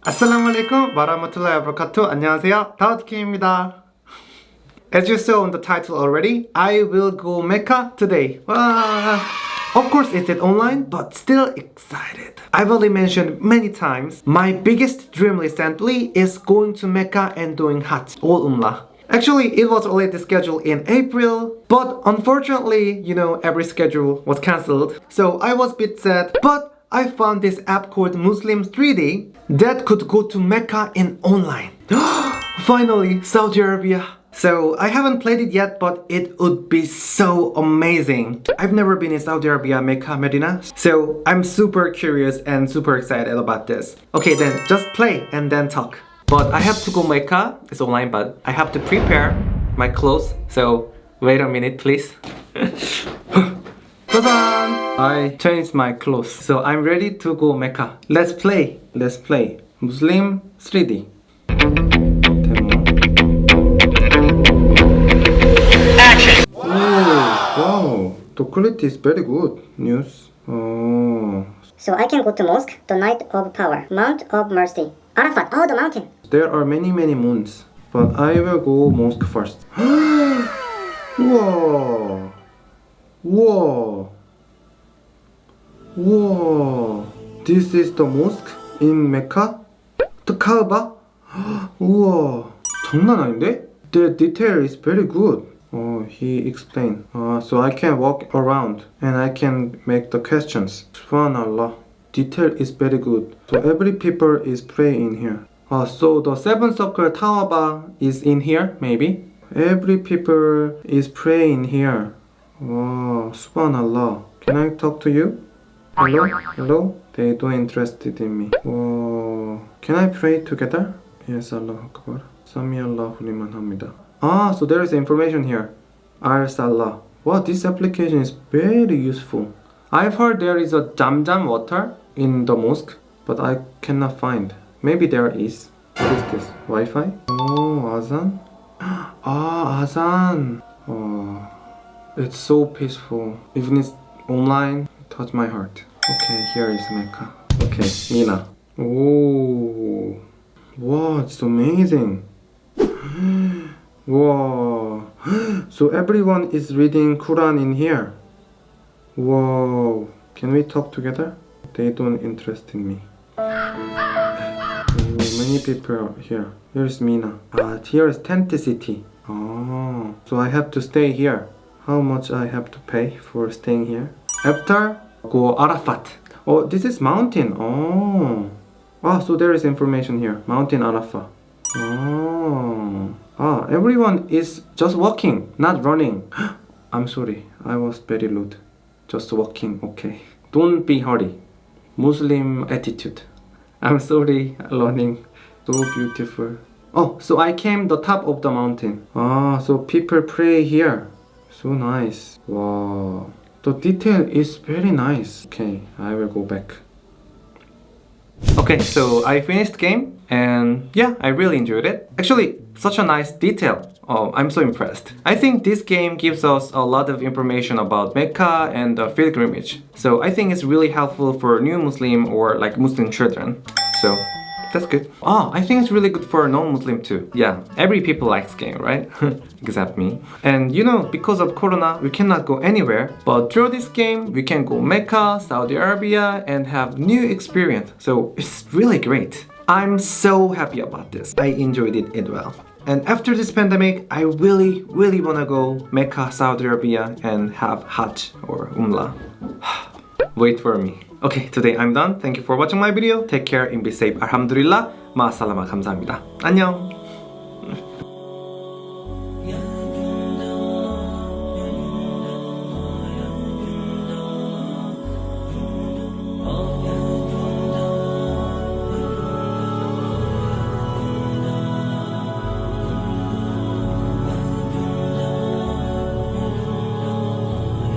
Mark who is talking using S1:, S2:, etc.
S1: Assalamualaikum warahmatullahi wabarakatuh. 안녕하세요. 다우트킴입니다. As you saw in the title already, I will go Mecca today. Wow. Of course, it's it online, but still excited. I've already mentioned many times, my biggest dream recently is going to Mecca and doing Hajj, or Umrah. Actually, it was already scheduled in April, but unfortunately, you know, every schedule was cancelled. So I was a bit sad, but I found this app called Muslim 3D that could go to Mecca in online. Finally, Saudi Arabia. So I haven't played it yet, but it would be so amazing. I've never been in Saudi Arabia, Mecca, Medina, so I'm super curious and super excited about this. Okay then, just play and then talk. But I have to go Mecca, it's online, but I have to prepare my clothes, so wait a minute please. I changed my clothes, so I'm ready to go Mecca. Let's play, let's play. Muslim 3D. Wow, the quality is very good. News. Oh.
S2: So I can go to mosque, the night of power, Mount of Mercy, Arafat, oh the mountain.
S1: There are many many moons, but I will go mosque first. Whoa. Whoa. Whoa. This is the mosque in Mecca? The Kaaba? 우와. 장난 아닌데? The detail is very good. Oh, he explained. Uh, so I can walk around and I can make the questions. Subhanallah. Detail is very good. So every people is praying in here. Uh, so the seven circle Tawaba is in here, maybe? Every people is praying here. Wow, subhanallah. Can I talk to you? Hello? Hello? They don't interested in me. Whoa. Can I pray together? Yes, Allah Akbar. Sami Allahu liman hamida. Ah, so there is information here. Al Salah. Wow, this application is very useful. I've heard there is a Jamjam water in the mosque, but I cannot find. Maybe there is. What is this? Wi-Fi? Oh, Azan? Ah, Azan. Oh, it's so peaceful. Even it's online, touch my heart. Okay, here is Mecca. Okay, Mina. Oh, wow, it's amazing. Wow. So everyone is reading Quran in here. Whoa. Can we talk together? They don't interest in me. Many people here. Here's Mina. Ah, here is Tent City. Oh, so I have to stay here. How much I have to pay for staying here? After, go Arafat. Oh, this is mountain. Oh. Ah, so there is information here. Mountain Arafat. Oh. Ah, everyone is just walking, not running. I'm sorry, I was very rude. Just walking, okay. Don't be hurry. Muslim attitude. I'm sorry, learning. So beautiful. Oh, so I came the top of the mountain. Ah, so people pray here. So nice. Wow. The detail is very nice. Okay, I will go back. Okay, so I finished game and yeah, I really enjoyed it. Actually, such a nice detail. Oh, I'm so impressed. I think this game gives us a lot of information about Mecca and the pilgrimage. So I think it's really helpful for new Muslim or like Muslim children. So that's good. Oh, I think it's really good for non-Muslim too. Yeah, every people likes game, right? Except me. And you know, because of Corona, we cannot go anywhere. But through this game, we can go Mecca, Saudi Arabia, and have new experience. So it's really great. I'm so happy about this. I enjoyed it as well. And after this pandemic, I really, really wanna go Mecca, Saudi Arabia and have Hajj or Umrah. Wait for me. Okay, today I'm done. Thank you for watching my video. Take care and be safe. Alhamdulillah. 마살라마 감사합니다. 안녕.